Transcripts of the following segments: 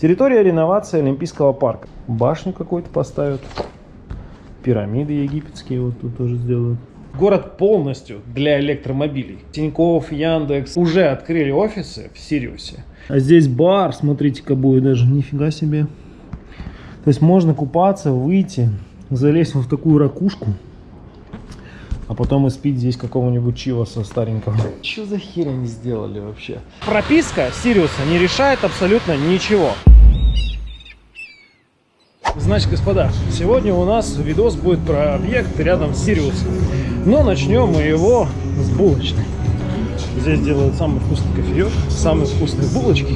Территория реновации Олимпийского парка. Башню какую-то поставят. Пирамиды египетские вот тут тоже сделают. Город полностью для электромобилей. Тинькофф, Яндекс уже открыли офисы в Сириусе. А здесь бар, смотрите-ка, будет даже. Нифига себе. То есть можно купаться, выйти, залезть вот в такую ракушку, а потом испить здесь какого-нибудь чиваса старенького. Что за херь они сделали вообще? Прописка Сириуса не решает абсолютно ничего. Значит, господа, сегодня у нас видос будет про объект рядом с Сириусом. Но начнем мы его с булочной. Здесь делают самый вкусный кофеек, самые вкусные булочки.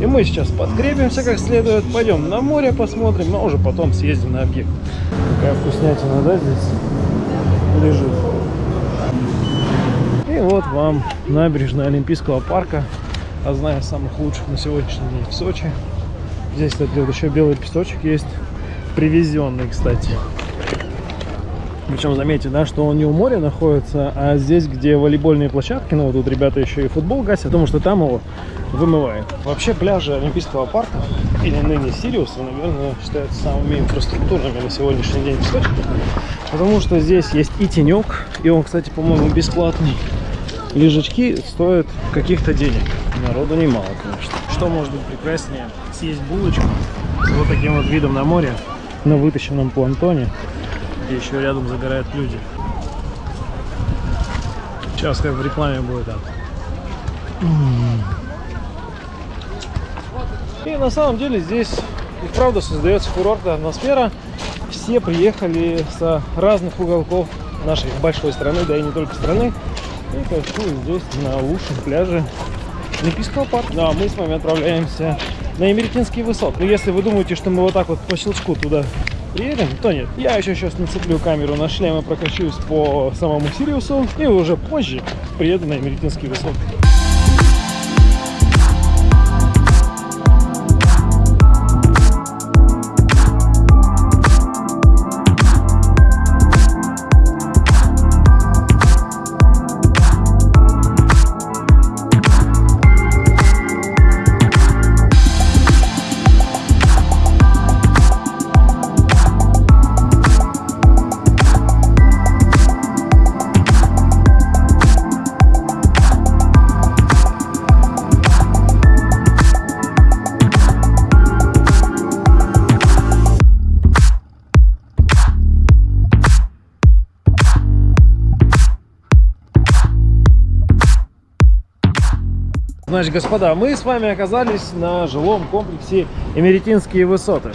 И мы сейчас подкрепимся как следует, пойдем на море посмотрим, но уже потом съездим на объект. Какая вкуснятина, да, здесь лежит. Вот вам набережная Олимпийского парка, одна из самых лучших на сегодняшний день в Сочи. Здесь, кстати, вот еще белый песочек есть, привезенный, кстати. Причем заметьте, да, что он не у моря находится, а здесь, где волейбольные площадки, ну вот тут ребята еще и футбол гасят, потому что там его вымывает. Вообще пляжи Олимпийского парка или ныне Сириуса, наверное, считаются самыми инфраструктурными на сегодняшний день в Сочи. Потому что здесь есть и тенек, и он, кстати, по-моему, бесплатный. Лежачки стоят каких-то денег. Народу немало, конечно. Что может быть прекраснее? Съесть булочку с вот таким вот видом на море на вытащенном плантоне где еще рядом загорают люди. Сейчас как в рекламе будет так. И на самом деле здесь и правда создается курортная атмосфера. Все приехали с разных уголков нашей большой страны, да и не только страны. И кайфуют здесь на лучшем пляже Олимпийского парка. Ну а мы с вами отправляемся на Емеретинские высоты. Но если вы думаете, что мы вот так вот по щелчку туда приедем, то нет. Я еще сейчас нацеплю камеру на шлем и прокачусь по самому Сириусу. И уже позже приеду на Эмеретинские высоты. Значит, господа, мы с вами оказались на жилом комплексе Эмеретинские высоты.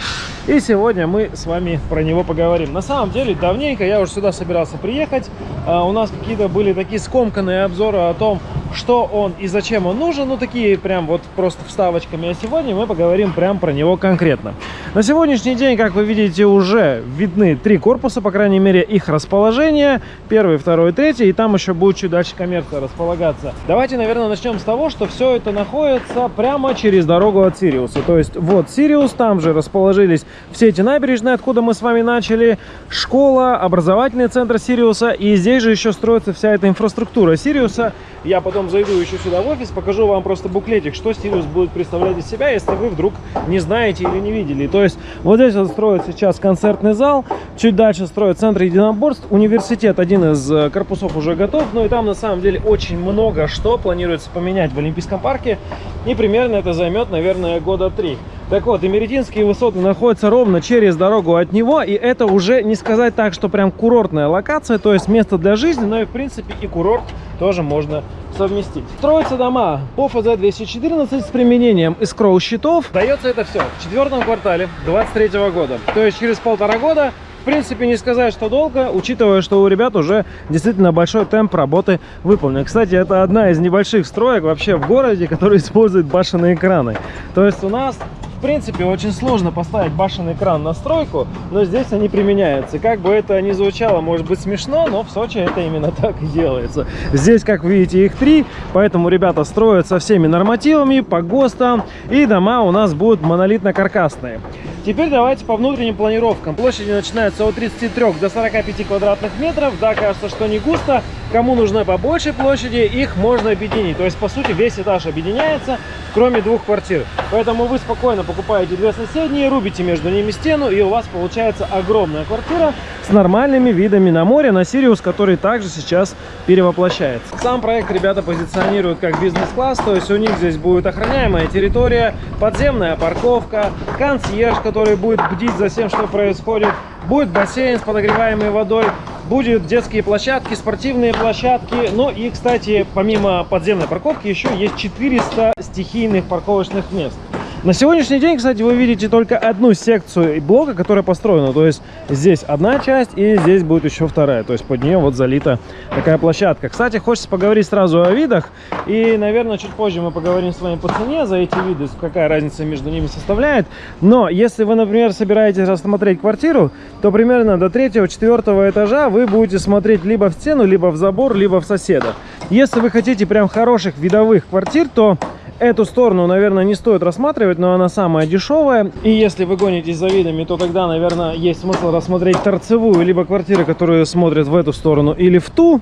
И сегодня мы с вами про него поговорим. На самом деле, давненько я уже сюда собирался приехать. А, у нас какие-то были такие скомканные обзоры о том, что он и зачем он нужен. Ну, такие прям вот просто вставочками. А сегодня мы поговорим прям про него конкретно. На сегодняшний день, как вы видите, уже видны три корпуса, по крайней мере, их расположение. Первый, второй, третий. И там еще будет чуть дальше коммерция располагаться. Давайте, наверное, начнем с того, что все это находится прямо через дорогу от Сириуса. То есть вот Сириус, там же расположились все эти набережные, откуда мы с вами начали. Школа, образовательный центр Сириуса. И здесь же еще строится вся эта инфраструктура Сириуса. Я потом зайду еще сюда в офис, покажу вам просто буклетик, что Сириус будет представлять из себя, если вы вдруг не знаете или не видели. То есть вот здесь вот строят сейчас концертный зал, чуть дальше строят центр единоборств, университет, один из э, корпусов уже готов, ну и там на самом деле очень много что планируется поменять в Олимпийском парке, и примерно это займет, наверное, года три. Так вот, Эмеретинские высоты находятся ровно через дорогу от него, и это уже не сказать так, что прям курортная локация, то есть место для жизни, но и в принципе и курорт тоже можно совместить. Строятся дома по ФЗ-214 с применением искроу щитов. Дается это все в четвертом квартале 23 года, то есть через полтора года в принципе, не сказать, что долго, учитывая, что у ребят уже действительно большой темп работы выполнен. Кстати, это одна из небольших строек вообще в городе, которая использует башенные экраны. То есть у нас в принципе, очень сложно поставить башенный экран на стройку, но здесь они применяются. Как бы это ни звучало, может быть смешно, но в Сочи это именно так и делается. Здесь, как видите, их три, поэтому ребята строят со всеми нормативами, по ГОСТам, и дома у нас будут монолитно-каркасные. Теперь давайте по внутренним планировкам. Площади начинаются от 33 до 45 квадратных метров. Да, кажется, что не густо, Кому нужна по большей площади, их можно объединить. То есть, по сути, весь этаж объединяется, кроме двух квартир. Поэтому вы спокойно покупаете две соседние, рубите между ними стену, и у вас получается огромная квартира с нормальными видами на море, на Сириус, который также сейчас перевоплощается. Сам проект ребята позиционируют как бизнес-класс, то есть у них здесь будет охраняемая территория, подземная парковка, консьерж, который будет бдить за всем, что происходит, будет бассейн с подогреваемой водой, Будут детские площадки, спортивные площадки. Ну и, кстати, помимо подземной парковки, еще есть 400 стихийных парковочных мест. На сегодняшний день, кстати, вы видите только одну секцию блока, которая построена. То есть здесь одна часть и здесь будет еще вторая. То есть под нее вот залита такая площадка. Кстати, хочется поговорить сразу о видах. И, наверное, чуть позже мы поговорим с вами по цене за эти виды, какая разница между ними составляет. Но если вы, например, собираетесь рассмотреть квартиру, то примерно до третьего-четвертого этажа вы будете смотреть либо в стену, либо в забор, либо в соседа. Если вы хотите прям хороших видовых квартир, то Эту сторону, наверное, не стоит рассматривать, но она самая дешевая. И если вы гонитесь за видами, то тогда, наверное, есть смысл рассмотреть торцевую, либо квартиры, которые смотрят в эту сторону или в ту.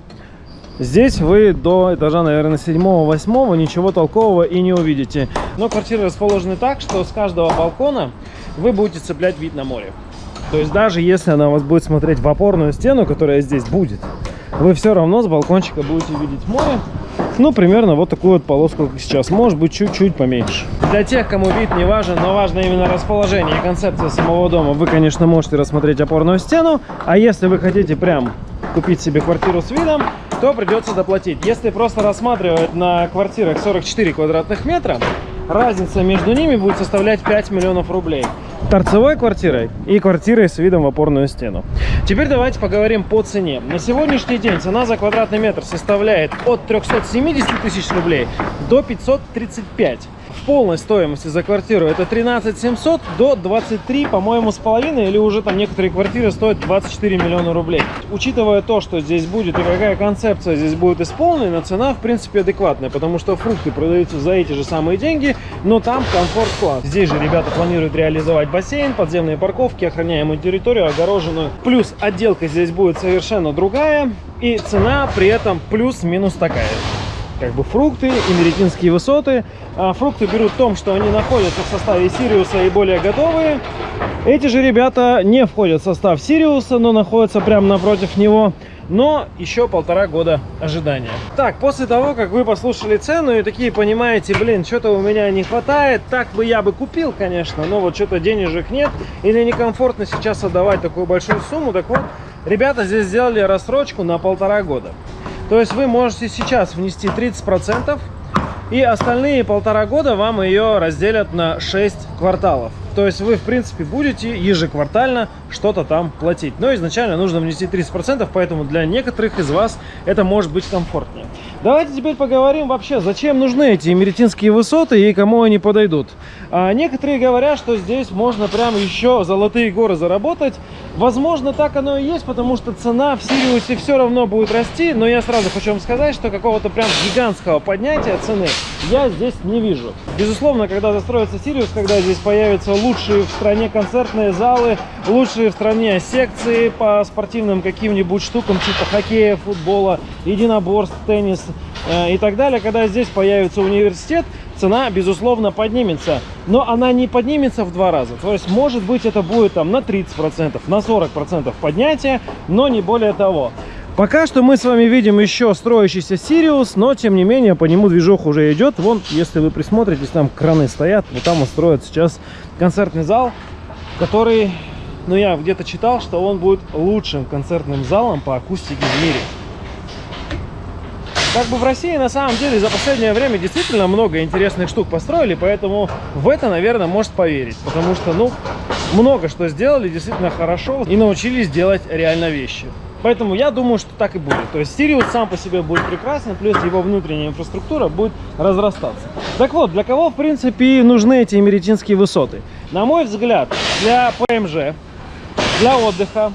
Здесь вы до этажа, наверное, 7-8 ничего толкового и не увидите. Но квартиры расположены так, что с каждого балкона вы будете цеплять вид на море. То есть даже если она у вас будет смотреть в опорную стену, которая здесь будет, вы все равно с балкончика будете видеть море. Ну, примерно вот такую вот полоску, как сейчас. Может быть, чуть-чуть поменьше. Для тех, кому вид не важен, но важно именно расположение и концепция самого дома, вы, конечно, можете рассмотреть опорную стену. А если вы хотите прям купить себе квартиру с видом, то придется доплатить. Если просто рассматривать на квартирах 44 квадратных метра, разница между ними будет составлять 5 миллионов рублей торцевой квартирой и квартирой с видом в опорную стену. Теперь давайте поговорим по цене. На сегодняшний день цена за квадратный метр составляет от 370 тысяч рублей до 535 полной стоимости за квартиру это 13 700 до 23, по-моему, с половиной, или уже там некоторые квартиры стоят 24 миллиона рублей. Учитывая то, что здесь будет и какая концепция здесь будет исполнена, цена, в принципе, адекватная, потому что фрукты продаются за эти же самые деньги, но там комфорт-класс. Здесь же ребята планируют реализовать бассейн, подземные парковки, охраняемую территорию, огороженную. Плюс отделка здесь будет совершенно другая, и цена при этом плюс-минус такая как бы фрукты, имеретинские высоты. А фрукты берут в том, что они находятся в составе Сириуса и более готовые. Эти же ребята не входят в состав Сириуса, но находятся прямо напротив него. Но еще полтора года ожидания. Так, после того, как вы послушали цену и такие понимаете, блин, что-то у меня не хватает, так бы я бы купил, конечно, но вот что-то денежек нет, или некомфортно сейчас отдавать такую большую сумму, так вот, ребята здесь сделали рассрочку на полтора года. То есть вы можете сейчас внести 30%, и остальные полтора года вам ее разделят на 6 кварталов. То есть вы, в принципе, будете ежеквартально что-то там платить. Но изначально нужно внести 30%, поэтому для некоторых из вас это может быть комфортнее. Давайте теперь поговорим вообще, зачем нужны эти эмеретинские высоты и кому они подойдут. А некоторые говорят, что здесь можно прям еще золотые горы заработать. Возможно, так оно и есть, потому что цена в Сириусе все равно будет расти. Но я сразу хочу вам сказать, что какого-то прям гигантского поднятия цены я здесь не вижу. Безусловно, когда застроится Сириус, когда здесь появятся лучшие в стране концертные залы, лучшие в стране секции по спортивным каким-нибудь штукам, типа хоккея, футбола, единоборств, теннис э, и так далее. Когда здесь появится университет, цена, безусловно, поднимется. Но она не поднимется в два раза. То есть, может быть, это будет там на 30%, на 40% поднятия, но не более того. Пока что мы с вами видим еще строящийся Сириус, но тем не менее по нему движок уже идет. Вон, если вы присмотритесь, там краны стоят, вот там он сейчас концертный зал, который, ну я где-то читал, что он будет лучшим концертным залом по акустике в мире. Как бы в России на самом деле за последнее время действительно много интересных штук построили, поэтому в это, наверное, может поверить. Потому что, ну, много что сделали действительно хорошо и научились делать реально вещи. Поэтому я думаю, что так и будет. То есть Sirius сам по себе будет прекрасен, плюс его внутренняя инфраструктура будет разрастаться. Так вот, для кого, в принципе, нужны эти эмеретинские высоты? На мой взгляд, для ПМЖ, для отдыха,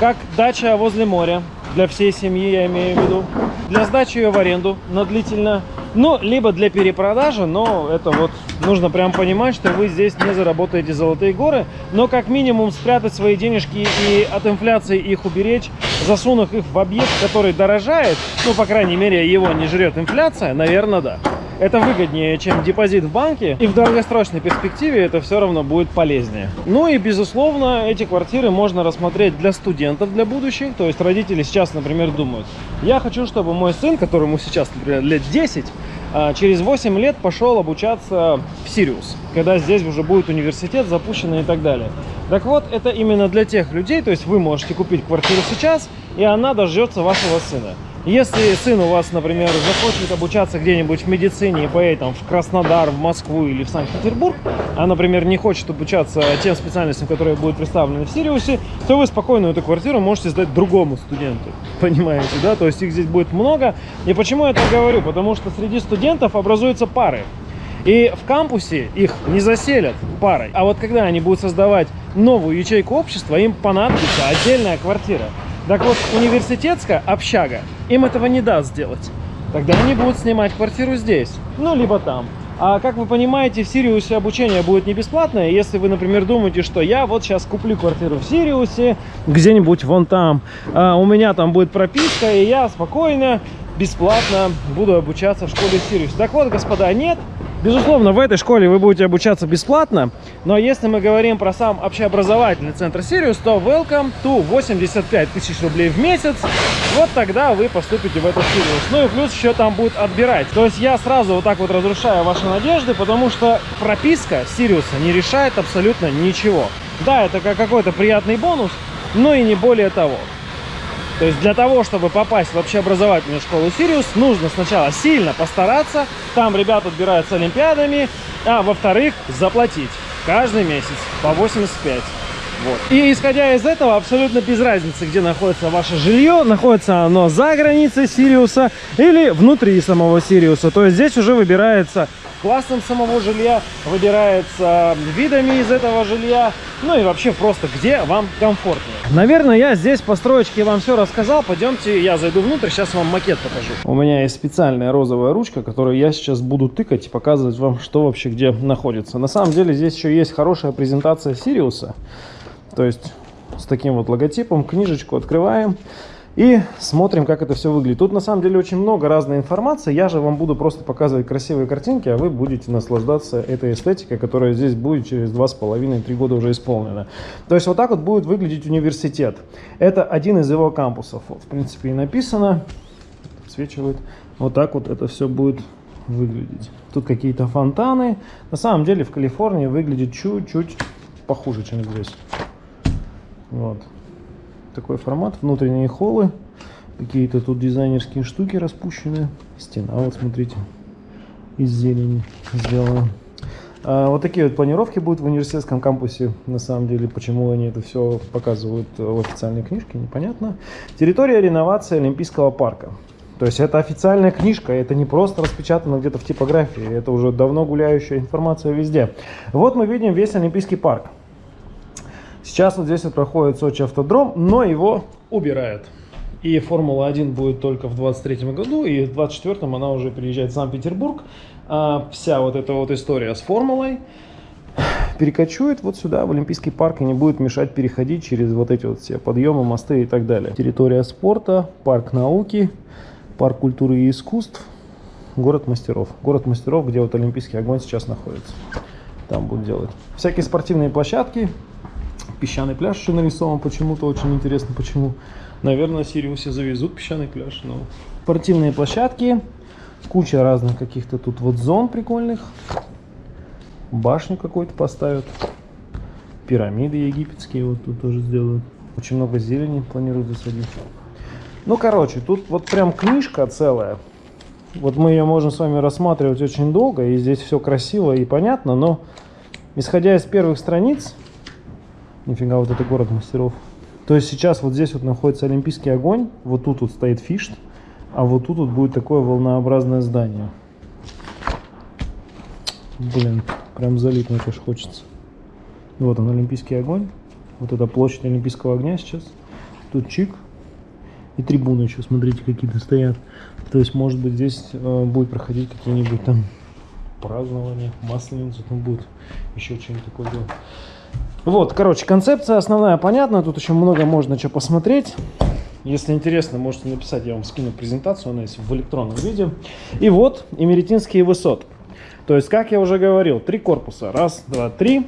как дача возле моря, для всей семьи, я имею в виду. Для сдачи ее в аренду на длительно, ну, либо для перепродажи, но это вот нужно прям понимать, что вы здесь не заработаете золотые горы, но как минимум спрятать свои денежки и от инфляции их уберечь, засунув их в объект, который дорожает, ну, по крайней мере, его не жрет инфляция, наверное, да. Это выгоднее, чем депозит в банке, и в долгосрочной перспективе это все равно будет полезнее. Ну и, безусловно, эти квартиры можно рассмотреть для студентов, для будущих. То есть родители сейчас, например, думают, я хочу, чтобы мой сын, которому сейчас, например, лет 10, а, через 8 лет пошел обучаться в Сириус, когда здесь уже будет университет запущенный и так далее. Так вот, это именно для тех людей, то есть вы можете купить квартиру сейчас, и она дождется вашего сына. Если сын у вас, например, захочет обучаться где-нибудь в медицине и поедет там, в Краснодар, в Москву или в Санкт-Петербург, а, например, не хочет обучаться тем специальностям, которые будут представлены в Сириусе, то вы спокойно эту квартиру можете сдать другому студенту. Понимаете, да? То есть их здесь будет много. И почему я так говорю? Потому что среди студентов образуются пары. И в кампусе их не заселят парой. А вот когда они будут создавать новую ячейку общества, им понадобится отдельная квартира. Так вот, университетская общага им этого не даст сделать. Тогда они будут снимать квартиру здесь, ну, либо там. А как вы понимаете, в Сириусе обучение будет не бесплатное. Если вы, например, думаете, что я вот сейчас куплю квартиру в Сириусе, где-нибудь вон там, а у меня там будет прописка, и я спокойно, бесплатно буду обучаться в школе Сириус. Так вот, господа, нет, Безусловно, в этой школе вы будете обучаться бесплатно, но если мы говорим про сам общеобразовательный центр Сириус, то welcome to 85 тысяч рублей в месяц. Вот тогда вы поступите в этот Сириус. Ну и плюс еще там будет отбирать. То есть я сразу вот так вот разрушаю ваши надежды, потому что прописка Сириуса не решает абсолютно ничего. Да, это как какой-то приятный бонус, но и не более того. То есть для того, чтобы попасть в общеобразовательную школу Сириус, нужно сначала сильно постараться, там ребят отбираются олимпиадами, а во-вторых, заплатить каждый месяц по 85. Вот. И исходя из этого, абсолютно без разницы, где находится ваше жилье, находится оно за границей Сириуса или внутри самого Сириуса. То есть здесь уже выбирается классом самого жилья, выбирается видами из этого жилья, ну и вообще просто где вам комфортнее. Наверное, я здесь по вам все рассказал. Пойдемте, я зайду внутрь, сейчас вам макет покажу. У меня есть специальная розовая ручка, которую я сейчас буду тыкать и показывать вам, что вообще где находится. На самом деле здесь еще есть хорошая презентация Сириуса. То есть с таким вот логотипом книжечку открываем. И смотрим, как это все выглядит. Тут на самом деле очень много разной информации. Я же вам буду просто показывать красивые картинки, а вы будете наслаждаться этой эстетикой, которая здесь будет через 2,5-3 года уже исполнена. То есть вот так вот будет выглядеть университет. Это один из его кампусов. Вот, в принципе и написано, отсвечивает. Вот так вот это все будет выглядеть. Тут какие-то фонтаны. На самом деле в Калифорнии выглядит чуть-чуть похуже, чем здесь. Вот такой формат, внутренние холлы, какие-то тут дизайнерские штуки распущены, стена, вот смотрите, из зелени сделана. А, вот такие вот планировки будут в университетском кампусе, на самом деле, почему они это все показывают в официальной книжке, непонятно. Территория реновации Олимпийского парка. То есть это официальная книжка, это не просто распечатано где-то в типографии, это уже давно гуляющая информация везде. Вот мы видим весь Олимпийский парк. Сейчас вот здесь вот проходит Сочи автодром, но его убирают. И Формула-1 будет только в 23 году, и в 24 она уже приезжает в Санкт-Петербург. А вся вот эта вот история с Формулой перекочует вот сюда, в Олимпийский парк, и не будет мешать переходить через вот эти вот все подъемы, мосты и так далее. Территория спорта, парк науки, парк культуры и искусств, город мастеров. Город мастеров, где вот Олимпийский огонь сейчас находится. Там будут делать. Всякие спортивные площадки, песчаный пляж еще нарисован почему-то, очень интересно почему. Наверное, Сириусе завезут песчаный пляж, но... Спортивные площадки, куча разных каких-то тут вот зон прикольных. Башню какую-то поставят. Пирамиды египетские вот тут тоже сделают. Очень много зелени планируют засадить. Ну, короче, тут вот прям книжка целая. Вот мы ее можем с вами рассматривать очень долго, и здесь все красиво и понятно, но исходя из первых страниц, Нифига, вот это город мастеров. То есть сейчас вот здесь вот находится Олимпийский огонь, вот тут вот стоит фишт, а вот тут вот будет такое волнообразное здание. Блин, прям залипнуть аж хочется. Вот он, Олимпийский огонь. Вот это площадь Олимпийского огня сейчас. Тут чик. И трибуны еще, смотрите, какие-то стоят. То есть, может быть, здесь э, будет проходить какие-нибудь там празднования, масленица там будет, еще что-нибудь такое делать. Вот, короче, концепция основная понятна, тут еще много можно что посмотреть. Если интересно, можете написать, я вам скину презентацию, она есть в электронном виде. И вот, эмеретинские высоты. То есть, как я уже говорил, три корпуса. Раз, два, три.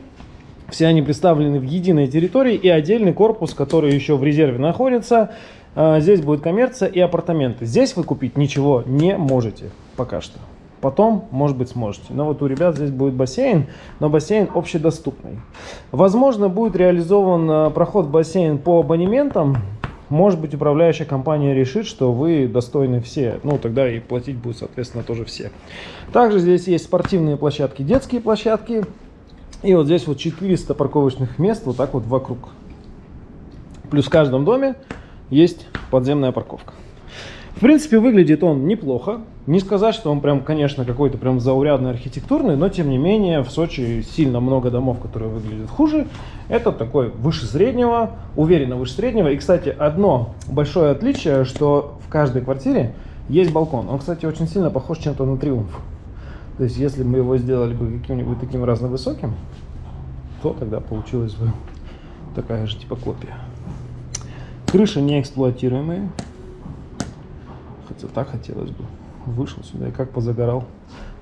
Все они представлены в единой территории и отдельный корпус, который еще в резерве находится. А, здесь будет коммерция и апартаменты. Здесь вы купить ничего не можете пока что. Потом, может быть, сможете. Но вот у ребят здесь будет бассейн, но бассейн общедоступный. Возможно, будет реализован а, проход в бассейн по абонементам. Может быть, управляющая компания решит, что вы достойны все. Ну, тогда и платить будут, соответственно, тоже все. Также здесь есть спортивные площадки, детские площадки. И вот здесь вот 400 парковочных мест вот так вот вокруг. Плюс в каждом доме есть подземная парковка. В принципе, выглядит он неплохо. Не сказать, что он прям, конечно, какой-то прям заурядный архитектурный, но тем не менее в Сочи сильно много домов, которые выглядят хуже. Это такой выше среднего, уверенно выше среднего. И, кстати, одно большое отличие, что в каждой квартире есть балкон. Он, кстати, очень сильно похож чем-то на Триумф. То есть, если мы его сделали бы каким-нибудь таким разновысоким, то тогда получилась бы такая же типа копия. Крыша неэксплуатируемая. Хотя так хотелось бы. Вышел сюда и как позагорал.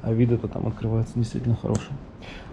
А вид это там открывается действительно хороший.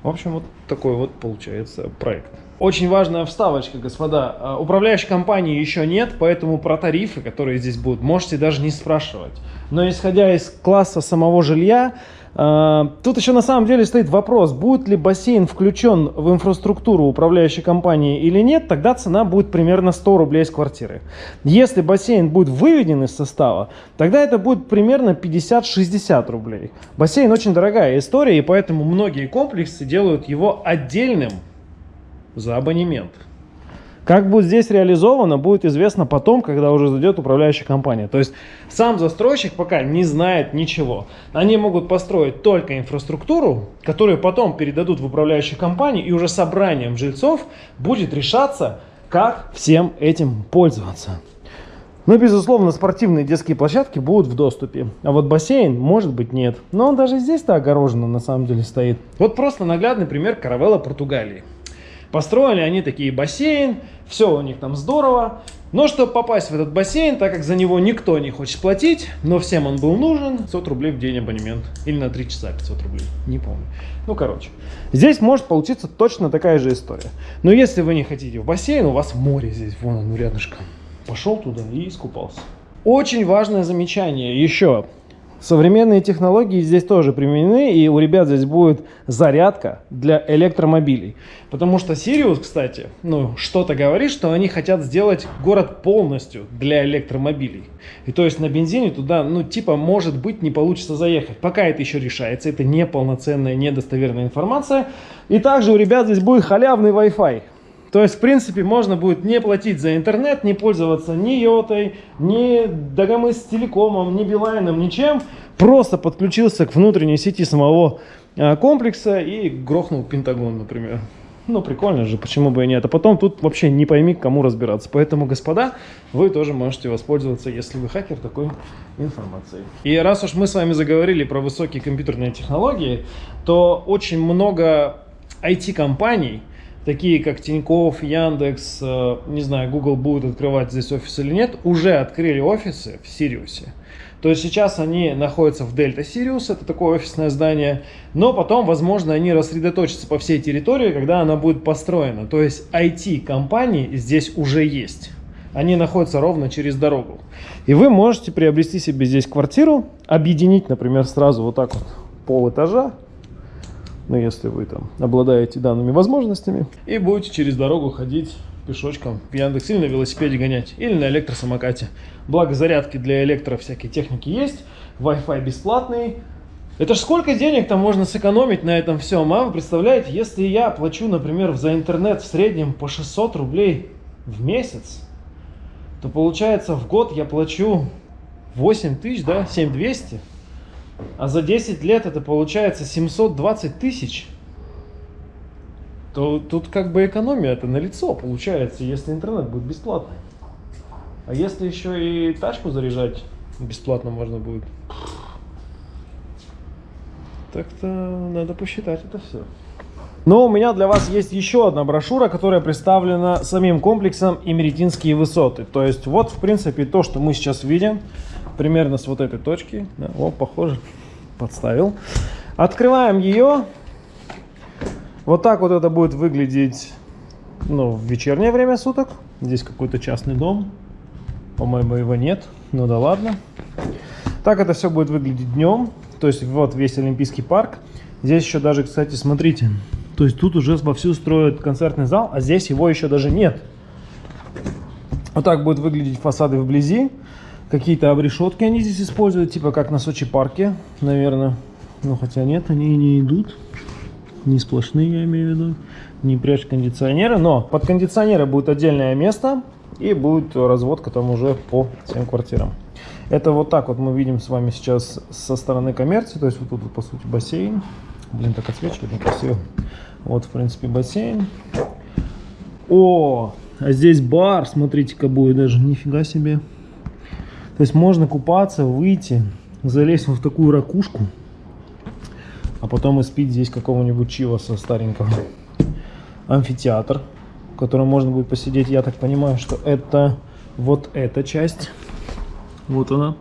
В общем, вот такой вот получается проект. Очень важная вставочка, господа. А, управляющей компании еще нет, поэтому про тарифы, которые здесь будут, можете даже не спрашивать. Но исходя из класса самого жилья, тут еще на самом деле стоит вопрос, будет ли бассейн включен в инфраструктуру управляющей компании или нет, тогда цена будет примерно 100 рублей с квартиры. Если бассейн будет выведен из состава, тогда это будет примерно 50-60 рублей. Бассейн очень дорогая история, и поэтому многие комплексы делают его отдельным за абонемент. Как будет здесь реализовано, будет известно потом, когда уже зайдет управляющая компания. То есть сам застройщик пока не знает ничего. Они могут построить только инфраструктуру, которую потом передадут в управляющую компанию, и уже собранием жильцов будет решаться, как всем этим пользоваться. Но, безусловно, спортивные детские площадки будут в доступе. А вот бассейн, может быть, нет. Но он даже здесь-то огороженно на самом деле стоит. Вот просто наглядный пример каравелла Португалии. Построили они такие бассейн, все у них там здорово. Но чтобы попасть в этот бассейн, так как за него никто не хочет платить, но всем он был нужен, 500 рублей в день абонемент. Или на 3 часа 500 рублей, не помню. Ну, короче. Здесь может получиться точно такая же история. Но если вы не хотите в бассейн, у вас море здесь, вон оно рядышком. Пошел туда и искупался. Очень важное замечание еще. Современные технологии здесь тоже применены, и у ребят здесь будет зарядка для электромобилей. Потому что Sirius, кстати, ну, что-то говорит, что они хотят сделать город полностью для электромобилей. И то есть на бензине туда, ну, типа, может быть, не получится заехать. Пока это еще решается, это не полноценная, недостоверная информация. И также у ребят здесь будет халявный Wi-Fi. То есть, в принципе, можно будет не платить за интернет, не пользоваться ни йотой, ни Дагомыс телекомом, ни Билайном, ничем. Просто подключился к внутренней сети самого а, комплекса и грохнул Пентагон, например. Ну, прикольно же, почему бы и нет. А потом тут вообще не пойми, к кому разбираться. Поэтому, господа, вы тоже можете воспользоваться, если вы хакер, такой информацией. И раз уж мы с вами заговорили про высокие компьютерные технологии, то очень много IT-компаний, такие как Тинькофф, Яндекс, э, не знаю, Google будет открывать здесь офис или нет, уже открыли офисы в Сириусе. То есть сейчас они находятся в Дельта Сириус, это такое офисное здание, но потом, возможно, они рассредоточатся по всей территории, когда она будет построена. То есть IT-компании здесь уже есть. Они находятся ровно через дорогу. И вы можете приобрести себе здесь квартиру, объединить, например, сразу вот так вот пол этажа, ну, если вы там обладаете данными возможностями, и будете через дорогу ходить пешочком в Яндекс или на велосипеде гонять, или на электросамокате. Благо зарядки для электро всякой техники есть, Wi-Fi бесплатный. Это ж сколько денег там можно сэкономить на этом всем, а? Вы представляете, если я плачу, например, за интернет в среднем по 600 рублей в месяц, то получается в год я плачу 8 тысяч, да, 7200 а за 10 лет это получается 720 тысяч, то тут как бы экономия это на лицо получается, если интернет будет бесплатный. А если еще и тачку заряжать бесплатно можно будет? Так-то надо посчитать это все. Но у меня для вас есть еще одна брошюра, которая представлена самим комплексом Имеретинские высоты. То есть вот, в принципе, то, что мы сейчас видим, примерно с вот этой точки. Да, о, похоже, подставил. Открываем ее. Вот так вот это будет выглядеть ну, в вечернее время суток. Здесь какой-то частный дом. По-моему, его нет. Ну да ладно. Так это все будет выглядеть днем. То есть вот весь Олимпийский парк. Здесь еще даже, кстати, смотрите. То есть тут уже вовсю строят концертный зал, а здесь его еще даже нет. Вот так будут выглядеть фасады вблизи. Какие-то обрешетки они здесь используют, типа как на Сочи парке, наверное. Ну, хотя нет, они не идут. Не сплошные, я имею в виду. Не прячь кондиционеры. Но под кондиционеры будет отдельное место. И будет разводка там уже по всем квартирам. Это вот так вот мы видим с вами сейчас со стороны коммерции. То есть вот тут, вот, по сути, бассейн. Блин, так отсвечивает некрасиво. Вот, в принципе, бассейн. О, а здесь бар, смотрите-ка будет даже. Нифига себе. То есть можно купаться, выйти, залезть в такую ракушку, а потом испить здесь какого-нибудь чиваса старенького. Амфитеатр, в котором можно будет посидеть. Я так понимаю, что это вот эта часть. Вот она.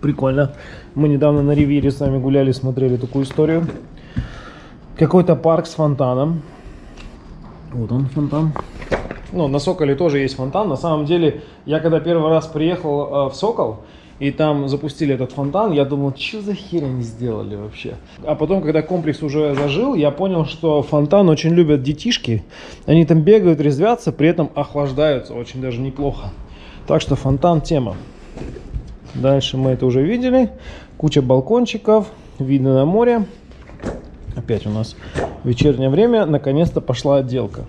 Прикольно. Мы недавно на Ривьере с вами гуляли, смотрели такую историю. Какой-то парк с фонтаном. Вот он фонтан ну, на Соколе тоже есть фонтан. На самом деле, я когда первый раз приехал э, в Сокол, и там запустили этот фонтан, я думал, что за херь они сделали вообще. А потом, когда комплекс уже зажил, я понял, что фонтан очень любят детишки. Они там бегают, резвятся, при этом охлаждаются очень даже неплохо. Так что фонтан тема. Дальше мы это уже видели. Куча балкончиков, видно на море. Опять у нас вечернее время, наконец-то пошла отделка.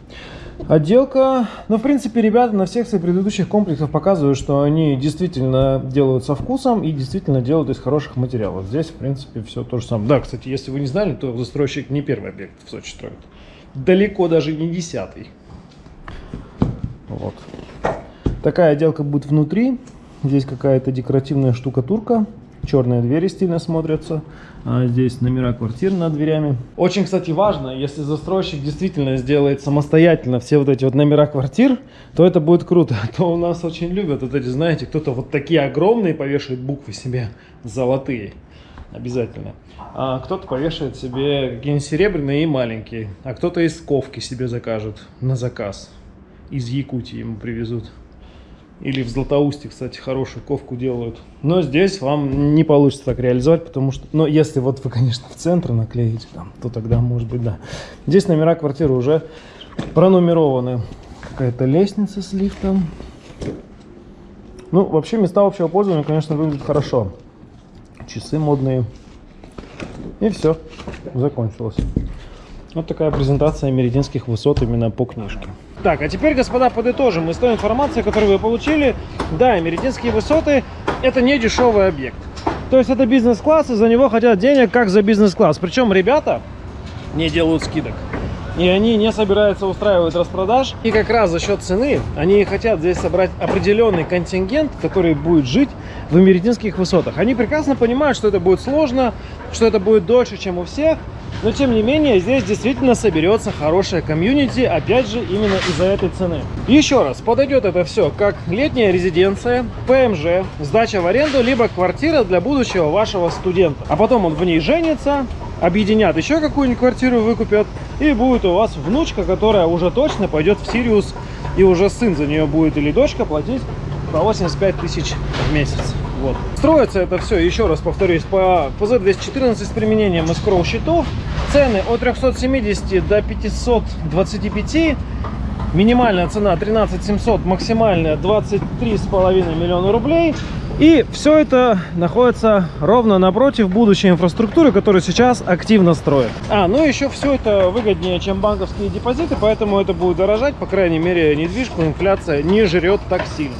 Отделка, ну, в принципе, ребята на всех своих предыдущих комплексах показывают, что они действительно делают со вкусом и действительно делают из хороших материалов. Здесь, в принципе, все то же самое. Да, кстати, если вы не знали, то застройщик не первый объект в Сочи строит. Далеко даже не десятый. Вот. Такая отделка будет внутри. Здесь какая-то декоративная штукатурка. Черные двери стильно смотрятся. А здесь номера квартир над дверями. Очень, кстати, важно, если застройщик действительно сделает самостоятельно все вот эти вот номера квартир, то это будет круто. А то у нас очень любят вот эти, знаете, кто-то вот такие огромные повешает буквы себе, золотые. Обязательно. А кто-то повешает себе какие-нибудь серебряные и маленькие. А кто-то из ковки себе закажет на заказ. Из Якутии ему привезут. Или в Златоусте, кстати, хорошую ковку делают. Но здесь вам не получится так реализовать, потому что... Но если вот вы, конечно, в центр наклеите, там, то тогда, может быть, да. Здесь номера квартиры уже пронумерованы. Какая-то лестница с лифтом. Ну, вообще, места общего пользования, конечно, выглядят хорошо. Часы модные. И все, закончилось. Вот такая презентация меридинских высот именно по книжке. Так, а теперь, господа, подытожим из той информации, которую вы получили. Да, Меридинские высоты – это не дешевый объект. То есть это бизнес-класс, и за него хотят денег, как за бизнес-класс. Причем ребята не делают скидок. И они не собираются устраивать распродаж. И как раз за счет цены они хотят здесь собрать определенный контингент, который будет жить в Меридинских высотах. Они прекрасно понимают, что это будет сложно, что это будет дольше, чем у всех. Но тем не менее, здесь действительно соберется хорошая комьюнити, опять же, именно из-за этой цены. Еще раз, подойдет это все как летняя резиденция, ПМЖ, сдача в аренду, либо квартира для будущего вашего студента. А потом он в ней женится, объединят еще какую-нибудь квартиру, выкупят, и будет у вас внучка, которая уже точно пойдет в Сириус, и уже сын за нее будет или дочка платить по 85 тысяч в месяц. Вот. Строится это все, еще раз повторюсь, по ПЗ-214 с применением эскроу счетов. Цены от 370 до 525. Минимальная цена 13 700, максимальная 23,5 миллиона рублей. И все это находится ровно напротив будущей инфраструктуры, которую сейчас активно строят. А, ну еще все это выгоднее, чем банковские депозиты, поэтому это будет дорожать, по крайней мере, недвижку инфляция не жрет так сильно.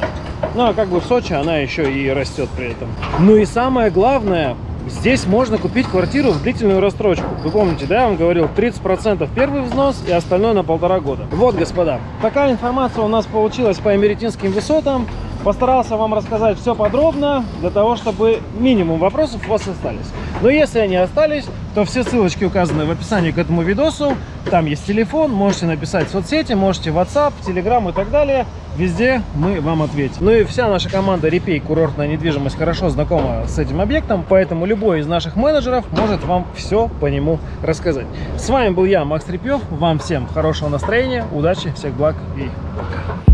Ну, а как бы в Сочи она еще и растет при этом. Ну и самое главное, здесь можно купить квартиру в длительную рассрочку. Вы помните, да, я вам говорил, 30% первый взнос и остальное на полтора года. Вот, господа, такая информация у нас получилась по Эмеретинским высотам. Постарался вам рассказать все подробно, для того, чтобы минимум вопросов у вас остались. Но если они остались, то все ссылочки указаны в описании к этому видосу. Там есть телефон, можете написать в соцсети, можете в WhatsApp, Telegram и так далее. Везде мы вам ответим. Ну и вся наша команда Репей Курортная недвижимость хорошо знакома с этим объектом, поэтому любой из наших менеджеров может вам все по нему рассказать. С вами был я, Макс Репьев. Вам всем хорошего настроения, удачи, всех благ и пока.